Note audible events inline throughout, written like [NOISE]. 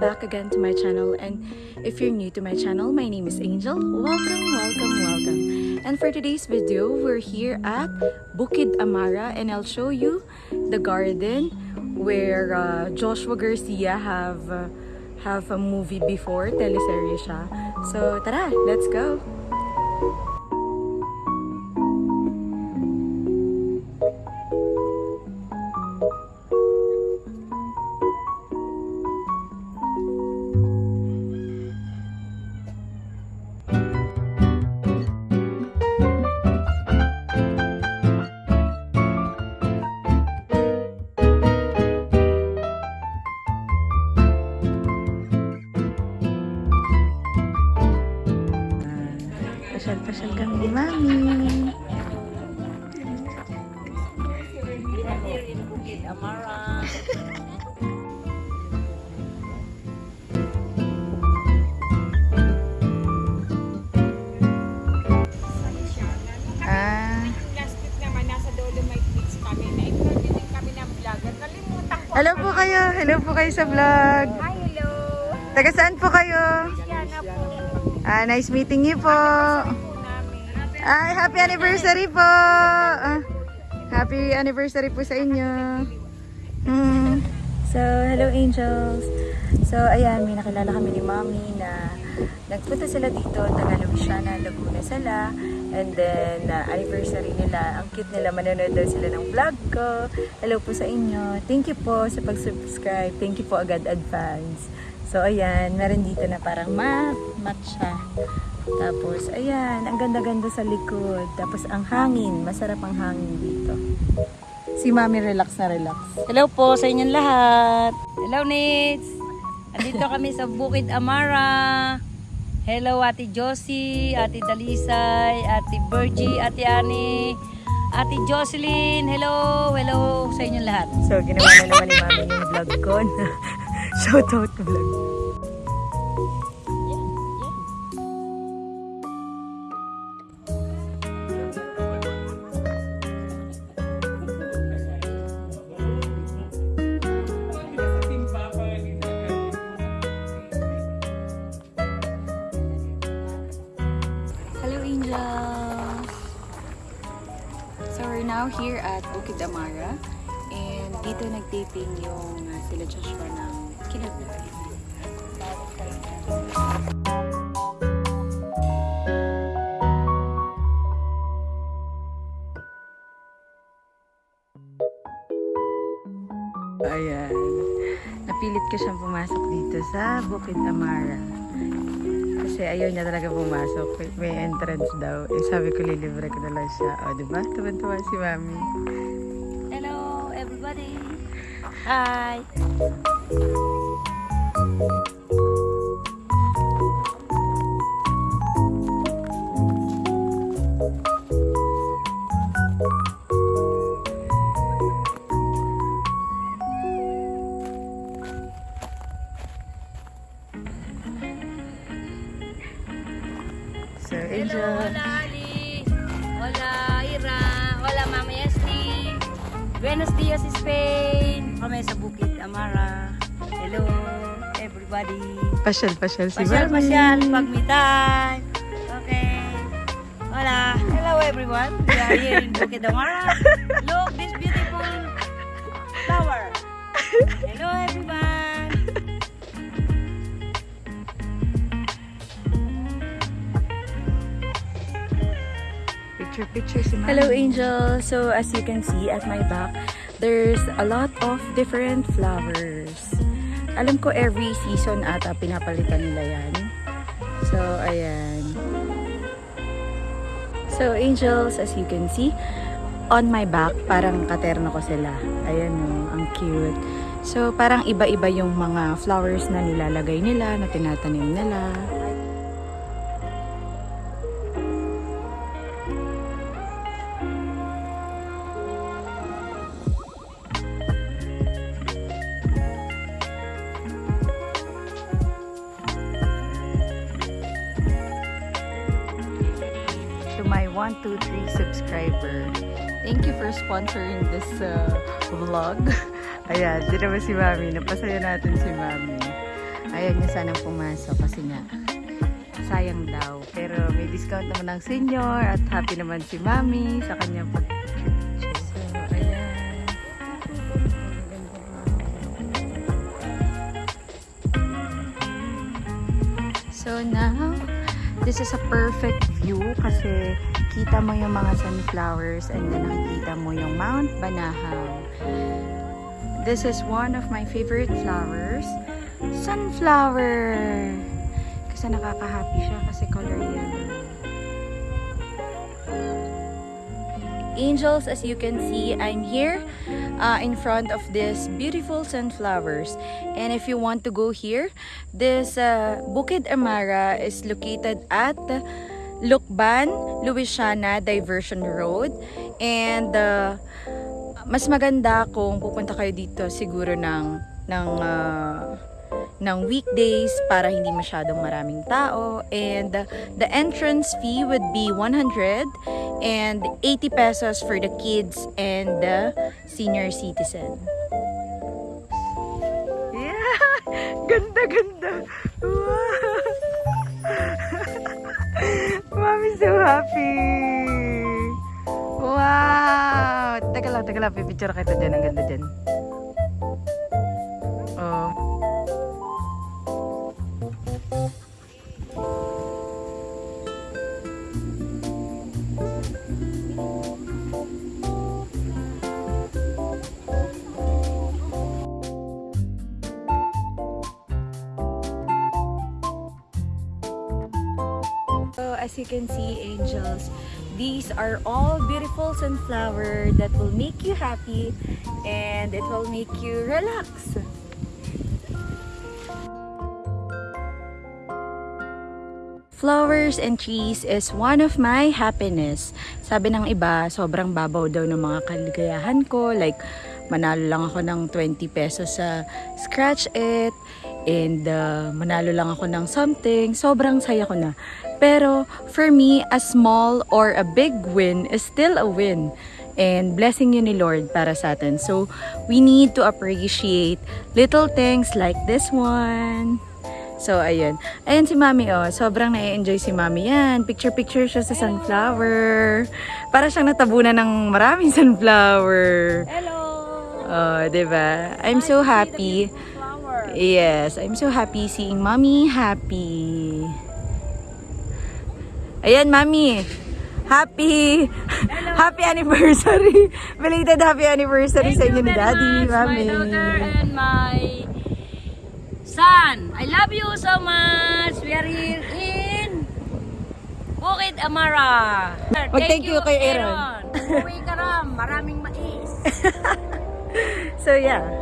back again to my channel and if you're new to my channel, my name is Angel. Welcome, welcome, welcome. And for today's video, we're here at Bukid Amara and I'll show you the garden where uh, Joshua Garcia have uh, have a movie before, teleserye siya. So tara, let's go! Hello po kayo sa vlog. Hi, hello. Taga saan po kayo? Yana po. Ah, nice meeting you po. Ay, happy anniversary po. Ah, happy anniversary po sa inyo. Hmm. So, hello angels. So, ayan, may nakilala kami ni Mami na nagpunta sila dito, taga Luisiana, Laguna sila. And then, uh, anniversary nila. Ang cute nila, manonood daw sila ng vlog ko. Hello po sa inyo. Thank you po sa pag-subscribe. Thank you po agad advance. So, ayan, meron dito na parang mat, matcha. Tapos, ayan, ang ganda-ganda sa likod. Tapos, ang hangin, masarap ang hangin dito. Si Mami relax na relax. Hello po sa inyong lahat. Hello, Nits. Andito kami sa Bukid Amara. Hello, Ate Josie, Ate Dalisay, Ate Virgie, Ate Ani, Ate Jocelyn. Hello, hello sa inyong lahat. So, ginawa na naman ni Mami yung vlog ko na [LAUGHS] shoutout vlog. Here at Bukid Amara and dito nagtaping yung uh, sila Joshua ng Kinabuhi. Ayan. Napilit ko siyang pumasok dito sa Bukid Amara. Kasi ayaw niya talaga pumasok. May- entrance daw. Eh, sabi ko, lilibre ko na lang siya. O, di ba? Tuwan-tuwa si Mami. Hello, everybody. Hi. So, Kami sa Bukid Amara. Hello everybody. Pasyal-pasyal si Pasyal Mami. pasyal pag may time. Okay. Hola. Hello everyone. We are here in Bukid Amara. Look this beautiful flower. Hello everyone. Picture-picture si Mami. Hello, Angel. So, as you can see at my back, there's a lot of different flowers. Alam ko every season ata pinapalitan nila yan. So, ayan. So, angels, as you can see, on my back, parang katerno ko sila. Ayan o, ang cute. So, parang iba-iba yung mga flowers na nilalagay nila, na tinatanim nila. Vlog. [LAUGHS] Ayan, di naman si Mami. Napasaya natin si Mami. ayaw niya sanang pumasok kasi nga sayang daw. Pero may discount naman ng senior at happy naman si mami sa kanyang pag So, now, this is a perfect view kasi kita mo yung mga sunflowers and then nakikita mo yung Mount Banahaw. This is one of my favorite flowers. Sunflower! Kasi nakaka-happy siya kasi color yellow. Angels, as you can see, I'm here uh, in front of this beautiful sunflowers. And if you want to go here, this uh, Bukid Amara is located at Lukban, Louisiana Diversion Road. And uh, mas maganda kung pupunta kayo dito siguro ng ng uh, ng weekdays para hindi masyadong maraming tao and uh, the entrance fee would be 100 and 80 pesos for the kids and the senior citizen. Yeah! [LAUGHS] Ganda, ganda! Wow! So happy! Wow! Teka lang, teka lang. Pipicture kita dyan. Ang ganda dyan. So as you can see, angels, these are all beautiful sunflower that will make you happy and it will make you relax. Flowers and trees is one of my happiness. Sabi ng iba, sobrang babaw daw ng mga kaligayahan ko. Like, manalo lang ako ng 20 pesos sa Scratch It. And uh, manalo lang ako ng something. Sobrang saya ko na. Pero, for me, a small or a big win is still a win. And blessing yun ni Lord para sa atin. So, we need to appreciate little things like this one. So, ayun. Ayun si Mami, oh. Sobrang na-enjoy si Mami yan. Picture-picture siya sa sunflower. Para siyang natabunan ng maraming [LAUGHS] sunflower. Hello! Oh, ba? I'm so happy. Yes, I'm so happy seeing Mommy happy. Ayan, Mami. Happy Happy anniversary. [LAUGHS] Belated happy anniversary sa inyo ni Daddy, Mami. my daughter and my son. I love you so much. We are here in Bukid Amara. Mag-thank you kay Aaron. Uwi ka ram. Maraming mais. [LAUGHS] So, yeah.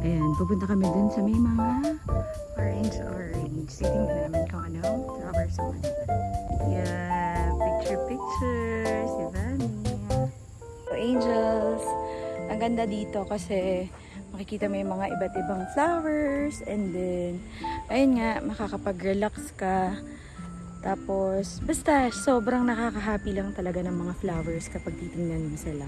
Ayan, pupunta kami dun sa may mga orange-orange. Titingnan namin kung ano, flowers on. Yeah, picture pictures, diba? angels, ang ganda dito kasi makikita mo yung mga iba't ibang flowers and then, ayun nga, makakapag-relax ka. Tapos, basta, sobrang nakaka-happy lang talaga ng mga flowers kapag titingnan mo sila.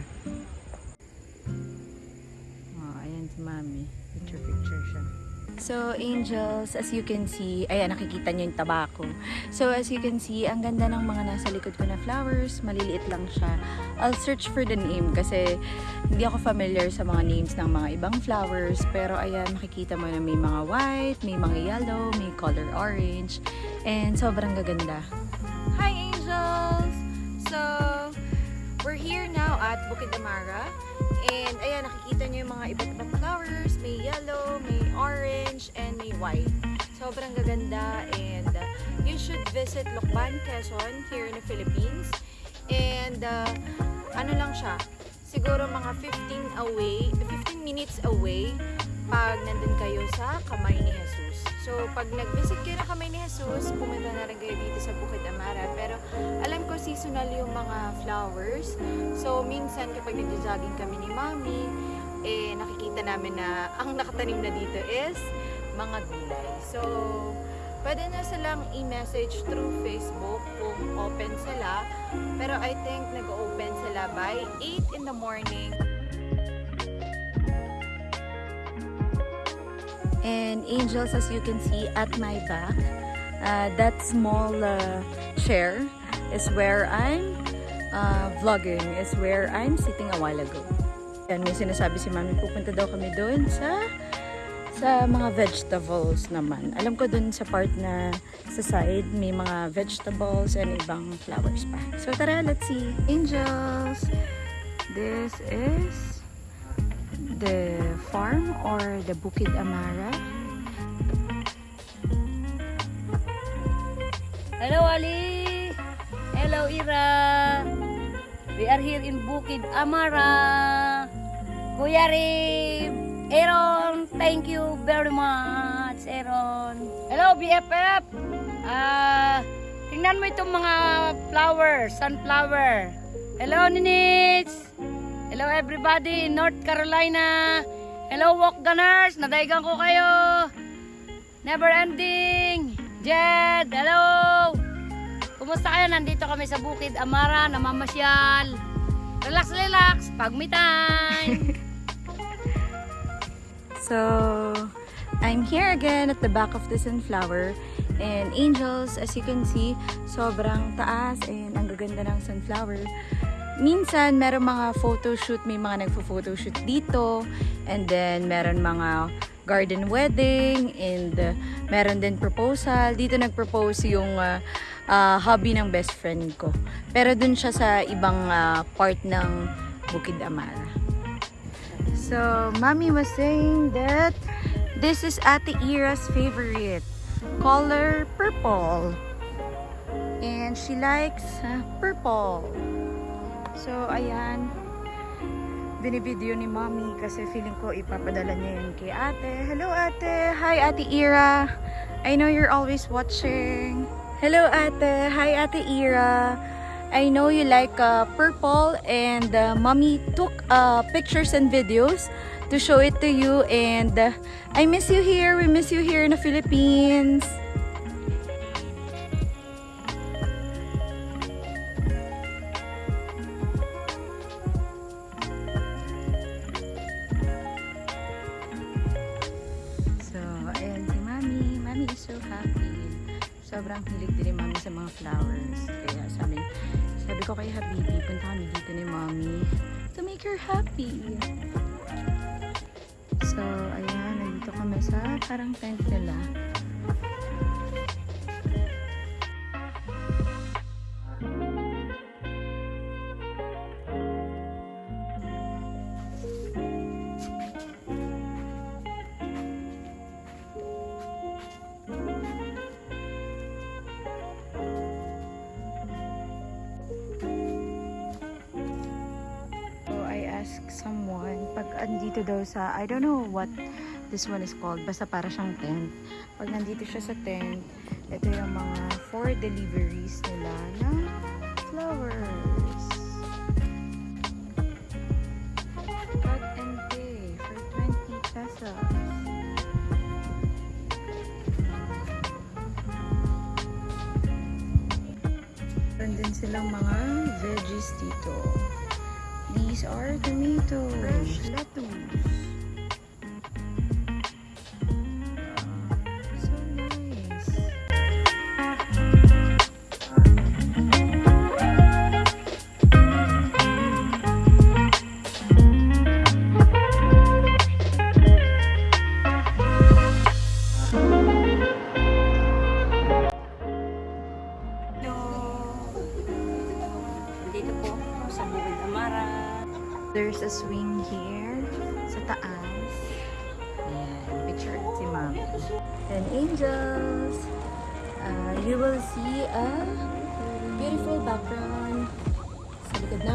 So, angels, as you can see, ayan, nakikita nyo yung tabako. So, as you can see, ang ganda ng mga nasa likod ko na flowers. Maliliit lang siya. I'll search for the name kasi hindi ako familiar sa mga names ng mga ibang flowers. Pero, ayan, makikita mo na may mga white, may mga yellow, may color orange. And sobrang gaganda. Hi, angels! So, we're here now at Bukid Amara. And ayan, nakikita niyo yung mga iba't ibang flowers. May yellow, may orange, and may white. Sobrang gaganda and uh, you should visit Lokban, Quezon here in the Philippines. And uh, ano lang siya, siguro mga 15 away, 15 minutes away pag nandun kayo sa Kamay ni Jesus. So, pag nag-visit kayo ng Kamay ni Jesus, pumunta na rin kayo dito sa Bukid Amara. Pero, alam ko seasonal yung mga flowers. So, minsan kapag nag-jogging kami ni Mami, eh, nakikita namin na ang nakatanim na dito is mga gulay. So, pwede na silang i-message through Facebook kung open sila. Pero I think nag-open sila by 8 in the morning. And angels, as you can see at my back, uh, that small uh, chair is where I'm uh, vlogging, is where I'm sitting a while ago. Yan, may sinasabi si Mami, pupunta daw kami doon sa sa mga vegetables naman. Alam ko doon sa part na sa side, may mga vegetables and ibang flowers pa. So tara, let's see. Angels! This is the farm or the Bukid Amara. Hello, Ali! Hello, Ira! We are here in Bukid Amara. Kuya Rib! Aaron, thank you very much, Aaron. Hello, BFF! Ah, tingnan mo itong mga flowers, sunflower. Hello, Ninits! Hello, everybody in North Carolina. Hello, walk gunners! Nadaigan ko kayo! Never ending! Jed, hello! Kumusta kayo? Nandito kami sa Bukid Amara, namamasyal. Relax, relax, pag me time. [LAUGHS] So, I'm here again at the back of the sunflower. And angels, as you can see, sobrang taas and ang gaganda ng sunflower. Minsan, meron mga photoshoot, may mga nagpo-photoshoot dito. And then, meron mga garden wedding and uh, meron din proposal. Dito nag-propose yung uh, uh, hobby ng best friend ko. Pero dun siya sa ibang uh, part ng Bukid Amara. So, Mommy was saying that this is Ate Ira's favorite color, purple. And she likes uh, purple. So, ayan. Binibideo ni Mommy kasi feeling ko ipapadala niya yun kay ate. Hello, ate. Hi, Ate Ira. I know you're always watching. Hello, ate. Hi, Ate Ira. I know you like uh, purple and uh, mommy took uh, pictures and videos to show it to you and uh, I miss you here. We miss you here in the Philippines. So happy. Sobrang hilig din ni Mami sa mga flowers. Kaya sabi, sabi ko kay Habibi, punta kami dito ni Mami to make her happy. So, ayan, nandito kami sa parang tent nila. pag andito daw sa, I don't know what this one is called, basta para siyang tent. Pag nandito siya sa tent, ito yung mga four deliveries nila ng flowers. Cut and pay for 20 pesos. Meron din silang mga veggies dito. These are tomatoes. Fresh lettuce.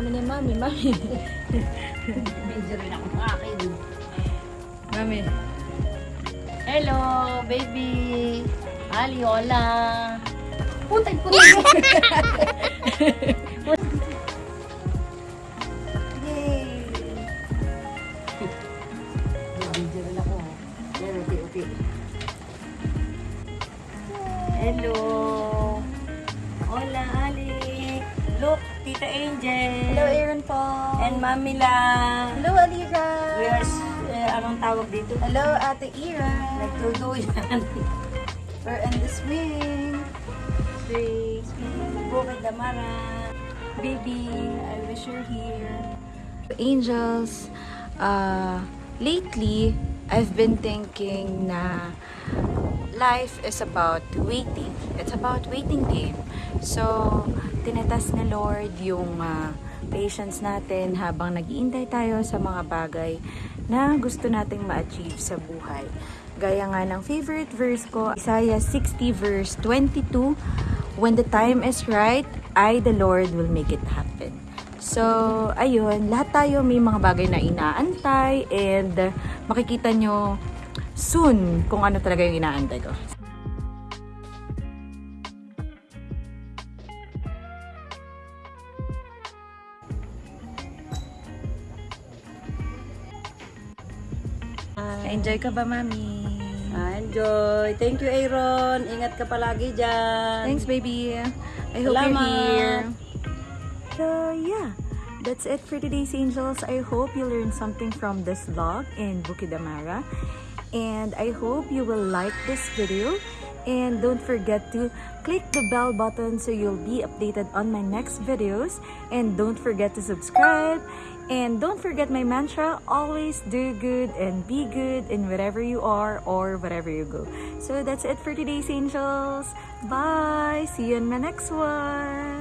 Sa likod namin ni mami. Mami. Medyo rin ako akin. mami. Hello, baby! Ali, hola! Putay, putay! [LAUGHS] And Mami La! Hello, Alira. We are, uh, anong tawag dito? Hello, Ate Ira. Nagtuduyan. We're in the swing. Three, Bukid Damara. Baby, I wish you're here. Angels, uh, lately, I've been thinking na life is about waiting. It's about waiting game. So, tinatas ni Lord yung uh, patience natin habang nagiintay tayo sa mga bagay na gusto nating ma-achieve sa buhay. Gaya nga ng favorite verse ko, Isaiah 60 verse 22, When the time is right, I, the Lord, will make it happen. So, ayun, lahat tayo may mga bagay na inaantay and makikita nyo soon kung ano talaga yung inaantay ko. Enjoy ka ba, Mami? Ah, Enjoy. Thank you, Aaron. Ingat ka palagi dyan. Thanks, baby. I hope Salamat. you're here. So, yeah. That's it for today's Angels. I hope you learned something from this vlog in Bukidamara. And I hope you will like this video. And don't forget to click the bell button so you'll be updated on my next videos. And don't forget to subscribe. And don't forget my mantra, always do good and be good in wherever you are or wherever you go. So that's it for today's angels. Bye! See you in my next one!